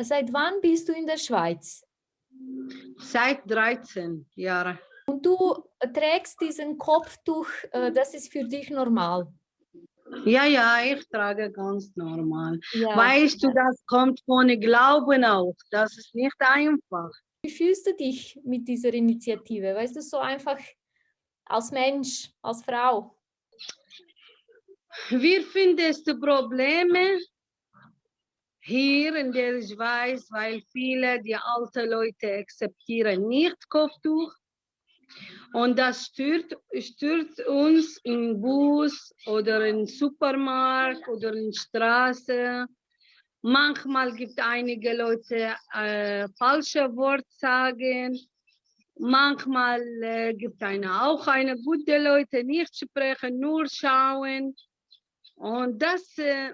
Seit wann bist du in der Schweiz? Seit 13 Jahren. Und du trägst diesen Kopftuch, äh, das ist für dich normal. Ja, ja, ich trage ganz normal. Ja. Weißt du, das kommt von Glauben auch. Das ist nicht einfach. Wie fühlst du dich mit dieser Initiative? Weißt du, so einfach als Mensch, als Frau? Wie findest du Probleme hier in der Schweiz, weil viele die alten Leute akzeptieren nicht Kopftuch und das stört, stört uns im Bus oder im Supermarkt oder in Straße. Manchmal gibt einige Leute äh, falsche Worte sagen. Manchmal äh, gibt eine auch eine gute Leute nicht sprechen, nur schauen. Und das, äh,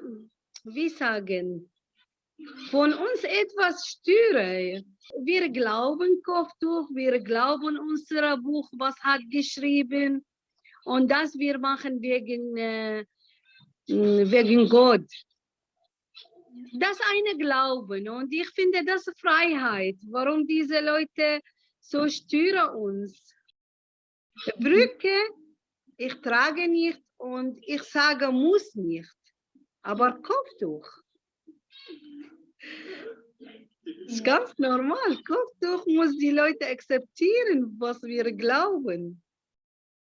wie sagen, von uns etwas störe. Wir glauben Kopftuch, wir glauben unser Buch, was hat geschrieben und das wir machen wegen, äh, wegen Gott. Das eine Glauben und ich finde das Freiheit. Warum diese Leute so stören uns? Brücke, ich trage nicht und ich sage muss nicht, aber Kopftuch. Das ist ganz normal. Kopftuch muss die Leute akzeptieren, was wir glauben.